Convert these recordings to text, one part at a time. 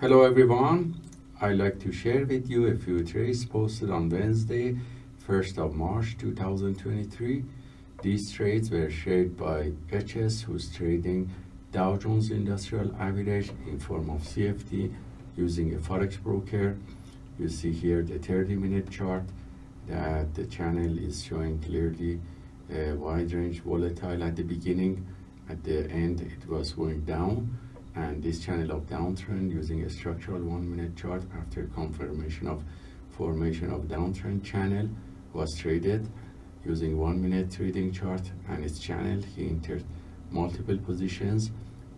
Hello everyone. I'd like to share with you a few trades posted on Wednesday, 1st of March 2023. These trades were shared by HS who's trading Dow Jones Industrial Average in form of CFD using a Forex broker. You see here the 30 minute chart that the channel is showing clearly a wide range volatile at the beginning. At the end it was going down and this channel of downtrend using a structural one minute chart after confirmation of formation of downtrend channel was traded using one minute trading chart and its channel. He entered multiple positions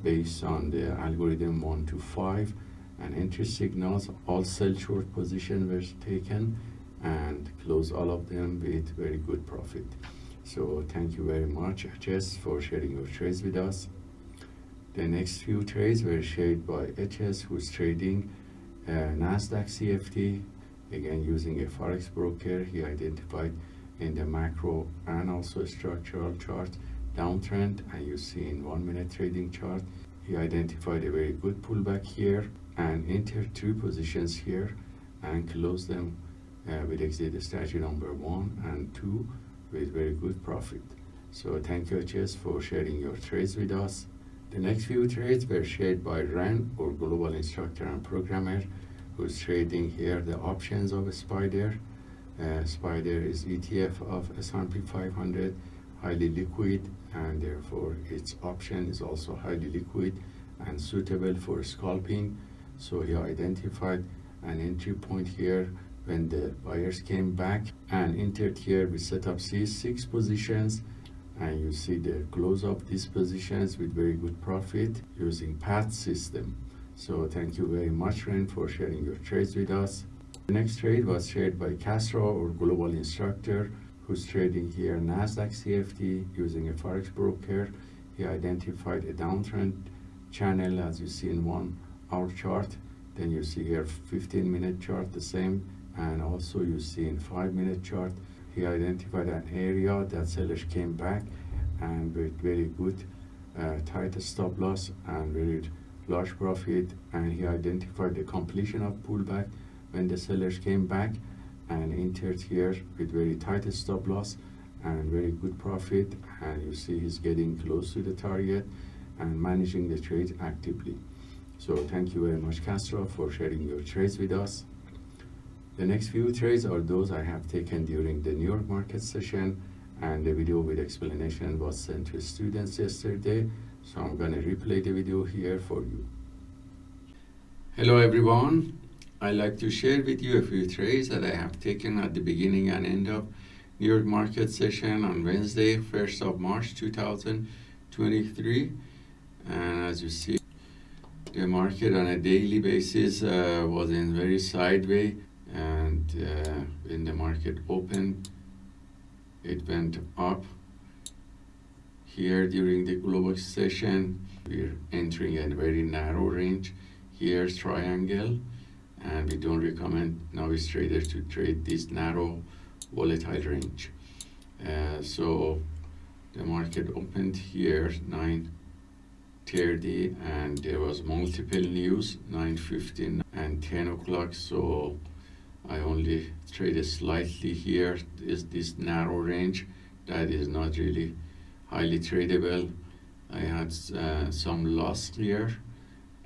based on the algorithm 1 to 5 and entry signals all sell short position were taken and close all of them with very good profit. So thank you very much HS for sharing your trades with us the next few trades were shared by HS, who's trading uh, Nasdaq CFD, again using a Forex broker. He identified in the macro and also structural chart downtrend, and you see in one minute trading chart, he identified a very good pullback here and entered two positions here and closed them uh, with exit strategy number one and two with very good profit. So thank you HS for sharing your trades with us. The next few trades were shared by Ren, or global instructor and programmer, who's trading here the options of Spider. Uh, Spider is ETF of S&P 500, highly liquid, and therefore its option is also highly liquid and suitable for scalping. So he identified an entry point here when the buyers came back and entered here we set up C6 positions and you see the close of these positions with very good profit using PAT system. So thank you very much Ren for sharing your trades with us. The next trade was shared by Castro or global instructor who's trading here Nasdaq CFD using a forex broker. He identified a downtrend channel as you see in one hour chart. Then you see here 15 minute chart the same. And also you see in five minute chart he identified an area that sellers came back and with very good uh, tight stop loss and very large profit. And he identified the completion of pullback when the sellers came back and entered here with very tight stop loss and very good profit. And you see he's getting close to the target and managing the trade actively. So thank you very much Castro for sharing your trades with us the next few trades are those I have taken during the New York market session and the video with explanation was sent to students yesterday. So I'm going to replay the video here for you. Hello everyone. I'd like to share with you a few trades that I have taken at the beginning and end of New York market session on Wednesday, 1st of March 2023. And as you see, the market on a daily basis uh, was in very sideways uh, when the market opened it went up here during the global session. We're entering a very narrow range here's triangle and we don't recommend novice traders to trade this narrow volatile range. Uh, so the market opened here 9.30 and there was multiple news 9.15 and 10 o'clock. So I only traded slightly here is this narrow range. That is not really highly tradable. I had uh, some loss here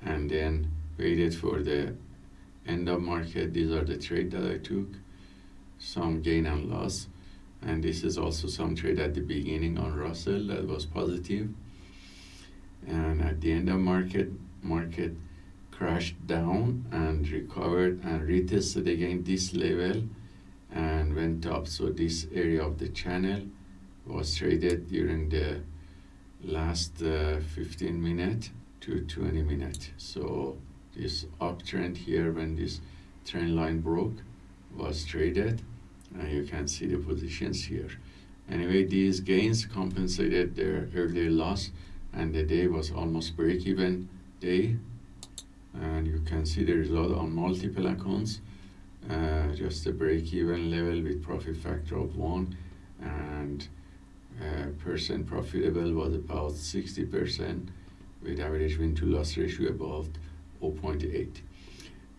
and then waited for the end of market. These are the trade that I took. Some gain and loss. And this is also some trade at the beginning on Russell that was positive. And at the end of market market crashed down and recovered and retested again this level and went up. So this area of the channel was traded during the last uh, 15 minute to 20 minute so this uptrend here when this trend line broke was traded and you can see the positions here. Anyway these gains compensated their earlier loss and the day was almost break even day and you can see the result on multiple accounts uh, just a break-even level with profit factor of 1 and uh, percent profitable was about 60% with average win to loss ratio about 0.8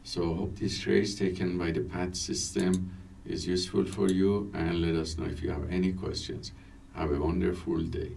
So hope this trace taken by the PAT system is useful for you and let us know if you have any questions. Have a wonderful day.